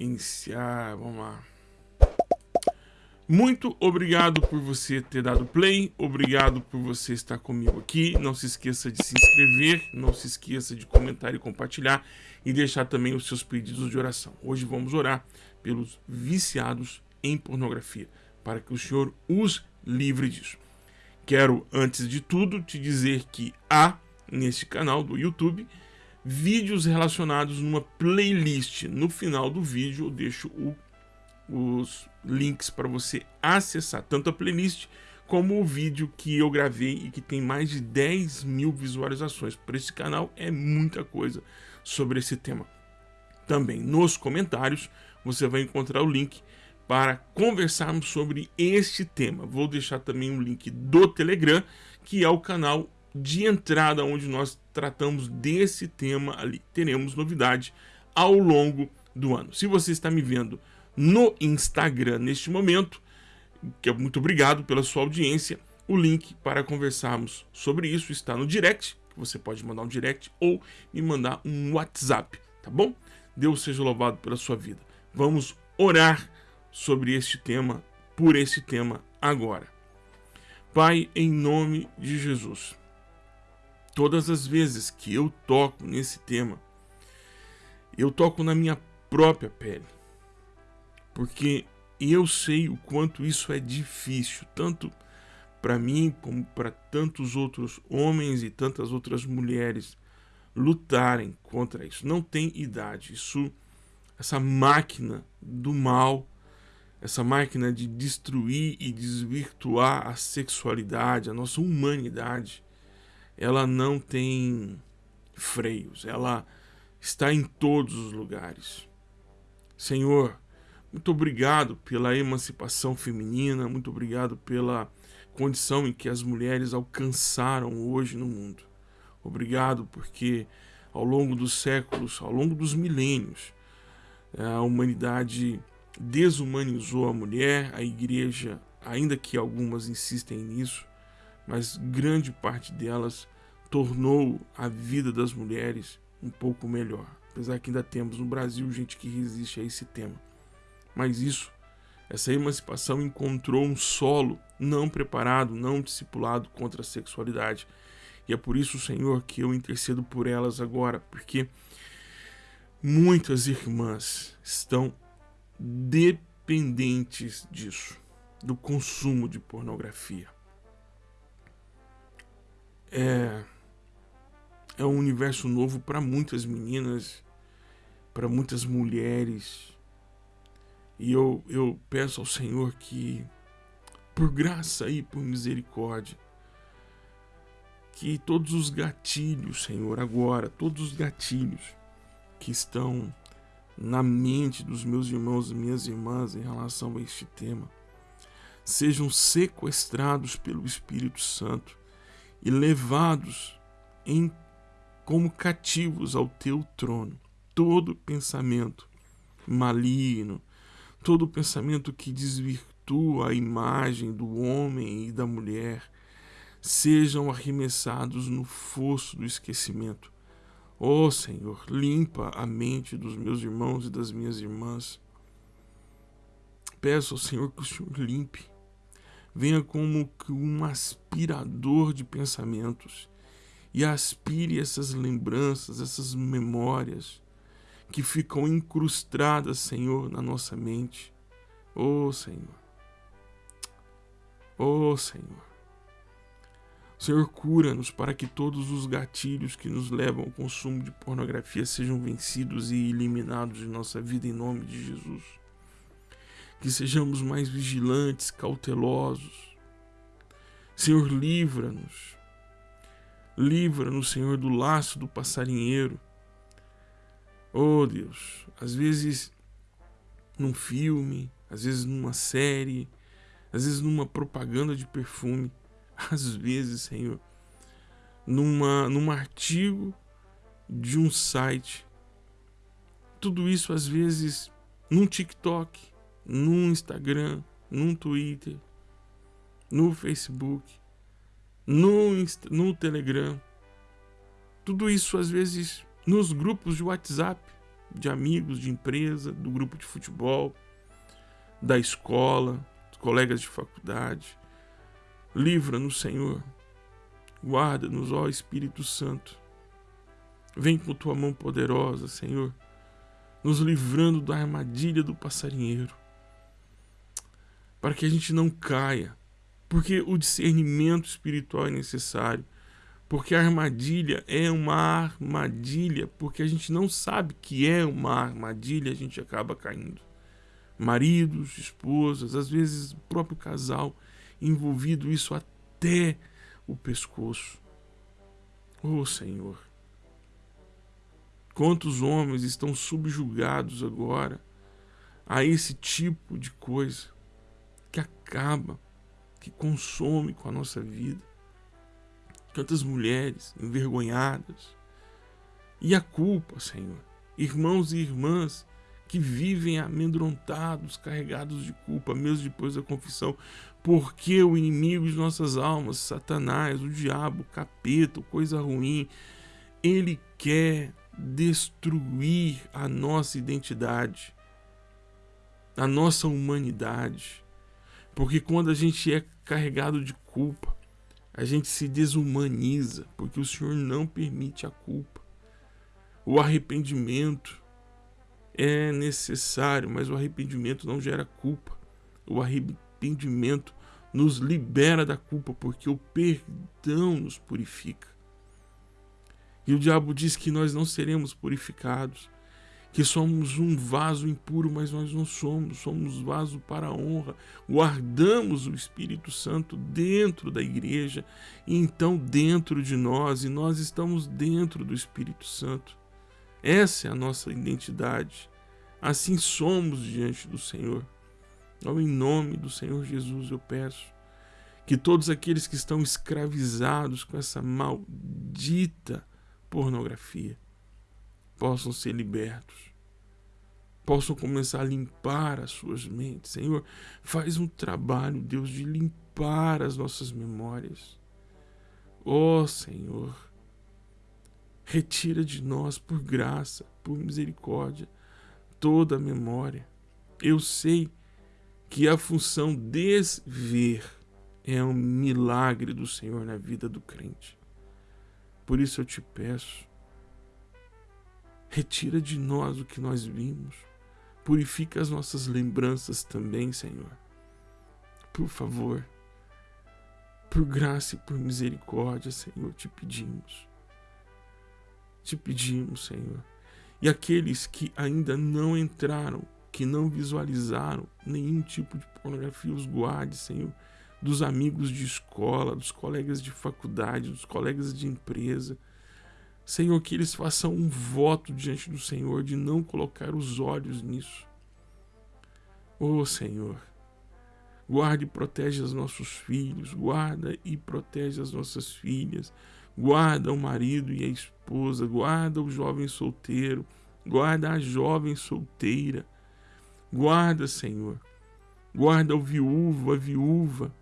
Iniciar, vamos lá. Muito obrigado por você ter dado play, obrigado por você estar comigo aqui. Não se esqueça de se inscrever, não se esqueça de comentar e compartilhar e deixar também os seus pedidos de oração. Hoje vamos orar pelos viciados em pornografia, para que o Senhor os livre disso. Quero, antes de tudo, te dizer que há neste canal do YouTube vídeos relacionados numa playlist. No final do vídeo eu deixo o os links para você acessar tanto a playlist como o vídeo que eu gravei e que tem mais de 10 mil visualizações. Para esse canal é muita coisa sobre esse tema. Também nos comentários você vai encontrar o link para conversarmos sobre este tema. Vou deixar também o link do Telegram, que é o canal de entrada onde nós tratamos desse tema ali. Teremos novidade ao longo do ano. Se você está me vendo no Instagram neste momento. Que é muito obrigado pela sua audiência. O link para conversarmos sobre isso está no direct. Você pode mandar um direct ou me mandar um WhatsApp, tá bom? Deus seja louvado pela sua vida. Vamos orar sobre este tema, por esse tema agora. Pai, em nome de Jesus, todas as vezes que eu toco nesse tema, eu toco na minha própria pele porque eu sei o quanto isso é difícil, tanto para mim como para tantos outros homens e tantas outras mulheres lutarem contra isso. Não tem idade. Isso, essa máquina do mal, essa máquina de destruir e desvirtuar a sexualidade, a nossa humanidade, ela não tem freios. Ela está em todos os lugares. Senhor, muito obrigado pela emancipação feminina, muito obrigado pela condição em que as mulheres alcançaram hoje no mundo. Obrigado porque ao longo dos séculos, ao longo dos milênios, a humanidade desumanizou a mulher, a igreja, ainda que algumas insistem nisso, mas grande parte delas tornou a vida das mulheres um pouco melhor. Apesar que ainda temos no Brasil gente que resiste a esse tema. Mas isso, essa emancipação encontrou um solo não preparado, não discipulado contra a sexualidade. E é por isso, Senhor, que eu intercedo por elas agora, porque muitas irmãs estão dependentes disso, do consumo de pornografia. É, é um universo novo para muitas meninas, para muitas mulheres, e eu, eu peço ao Senhor que, por graça e por misericórdia, que todos os gatilhos, Senhor, agora, todos os gatilhos que estão na mente dos meus irmãos e minhas irmãs em relação a este tema, sejam sequestrados pelo Espírito Santo e levados em como cativos ao teu trono. Todo pensamento maligno, todo pensamento que desvirtua a imagem do homem e da mulher sejam arremessados no fosso do esquecimento. Ó oh, Senhor, limpa a mente dos meus irmãos e das minhas irmãs. Peço ao Senhor que o Senhor limpe. Venha como um aspirador de pensamentos e aspire essas lembranças, essas memórias que ficam incrustadas, Senhor, na nossa mente. Oh, Senhor. Oh, Senhor. Senhor, cura-nos para que todos os gatilhos que nos levam ao consumo de pornografia sejam vencidos e eliminados de nossa vida em nome de Jesus. Que sejamos mais vigilantes, cautelosos. Senhor, livra-nos. Livra-nos, Senhor, do laço do passarinheiro Oh Deus, às vezes num filme, às vezes numa série, às vezes numa propaganda de perfume, às vezes, Senhor, numa, num artigo de um site. Tudo isso às vezes num TikTok, num Instagram, num Twitter, no Facebook, no, no Telegram. Tudo isso às vezes nos grupos de WhatsApp, de amigos, de empresa, do grupo de futebol, da escola, dos colegas de faculdade. Livra-nos, Senhor. Guarda-nos, ó Espírito Santo. Vem com tua mão poderosa, Senhor, nos livrando da armadilha do passarinheiro, para que a gente não caia, porque o discernimento espiritual é necessário, porque a armadilha é uma armadilha, porque a gente não sabe que é uma armadilha, a gente acaba caindo. Maridos, esposas, às vezes o próprio casal envolvido isso até o pescoço. Oh Senhor, quantos homens estão subjugados agora a esse tipo de coisa que acaba, que consome com a nossa vida. Quantas mulheres envergonhadas. E a culpa, Senhor. Irmãos e irmãs que vivem amedrontados, carregados de culpa, mesmo depois da confissão, porque o inimigo de nossas almas, Satanás, o diabo, o capeta, coisa ruim, ele quer destruir a nossa identidade, a nossa humanidade. Porque quando a gente é carregado de culpa, a gente se desumaniza, porque o Senhor não permite a culpa. O arrependimento é necessário, mas o arrependimento não gera culpa. O arrependimento nos libera da culpa, porque o perdão nos purifica. E o diabo diz que nós não seremos purificados, que somos um vaso impuro, mas nós não somos, somos vaso para a honra. Guardamos o Espírito Santo dentro da igreja e então dentro de nós, e nós estamos dentro do Espírito Santo. Essa é a nossa identidade. Assim somos diante do Senhor. Então, em nome do Senhor Jesus, eu peço que todos aqueles que estão escravizados com essa maldita pornografia possam ser libertos, possam começar a limpar as suas mentes. Senhor, faz um trabalho, Deus, de limpar as nossas memórias. Ó oh, Senhor, retira de nós, por graça, por misericórdia, toda a memória. Eu sei que a função desver é um milagre do Senhor na vida do crente. Por isso eu te peço, Retira de nós o que nós vimos. Purifica as nossas lembranças também, Senhor. Por favor. Por graça e por misericórdia, Senhor, te pedimos. Te pedimos, Senhor. E aqueles que ainda não entraram, que não visualizaram nenhum tipo de pornografia, os guarde, Senhor, dos amigos de escola, dos colegas de faculdade, dos colegas de empresa, Senhor, que eles façam um voto diante do Senhor de não colocar os olhos nisso. Oh Senhor, guarde e protege os nossos filhos, guarda e protege as nossas filhas, guarda o marido e a esposa, guarda o jovem solteiro, guarda a jovem solteira, guarda, Senhor, guarda o viúvo, a viúva,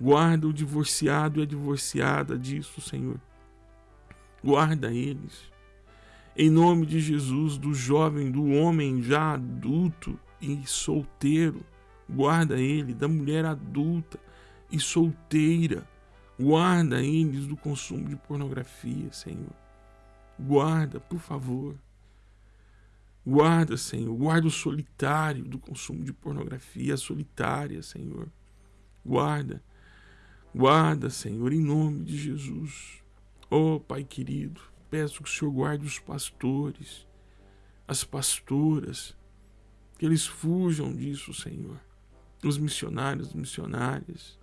guarda o divorciado e a divorciada disso, Senhor guarda eles. Em nome de Jesus, do jovem, do homem já adulto e solteiro, guarda ele, da mulher adulta e solteira, guarda eles do consumo de pornografia, Senhor. Guarda, por favor. Guarda, Senhor, guarda o solitário do consumo de pornografia, a solitária, Senhor. Guarda, guarda, Senhor, em nome de Jesus. Oh, Pai querido, peço que o Senhor guarde os pastores, as pastoras, que eles fujam disso, Senhor. Os missionários, missionárias,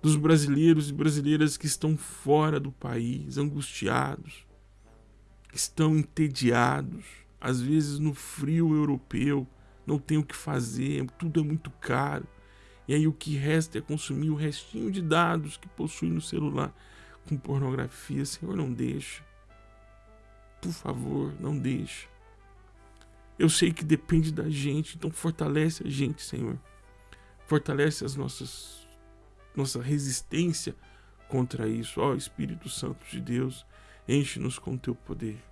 dos brasileiros e brasileiras que estão fora do país, angustiados, que estão entediados, às vezes no frio europeu, não tem o que fazer, tudo é muito caro. E aí o que resta é consumir o restinho de dados que possui no celular com pornografia. Senhor, não deixa. Por favor, não deixa. Eu sei que depende da gente, então fortalece a gente, Senhor. Fortalece as nossas nossa resistência contra isso. Ó Espírito Santo de Deus, enche-nos com teu poder.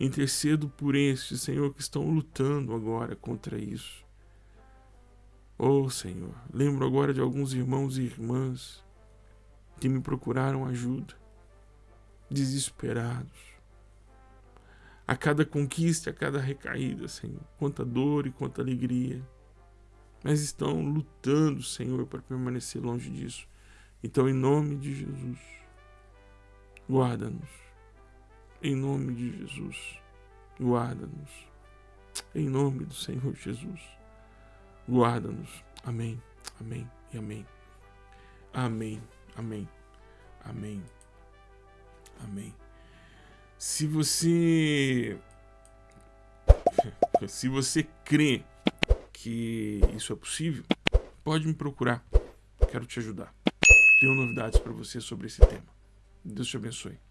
Intercedo por estes, Senhor, que estão lutando agora contra isso. Oh, Senhor, lembro agora de alguns irmãos e irmãs que me procuraram ajuda, desesperados. A cada conquista, a cada recaída, Senhor, quanta dor e quanta alegria. Mas estão lutando, Senhor, para permanecer longe disso. Então, em nome de Jesus, guarda-nos. Em nome de Jesus, guarda-nos. Em nome do Senhor Jesus, guarda-nos. Amém, amém e amém. Amém, amém, amém, amém. Se você. Se você crê que isso é possível, pode me procurar. Quero te ajudar. Tenho novidades para você sobre esse tema. Deus te abençoe.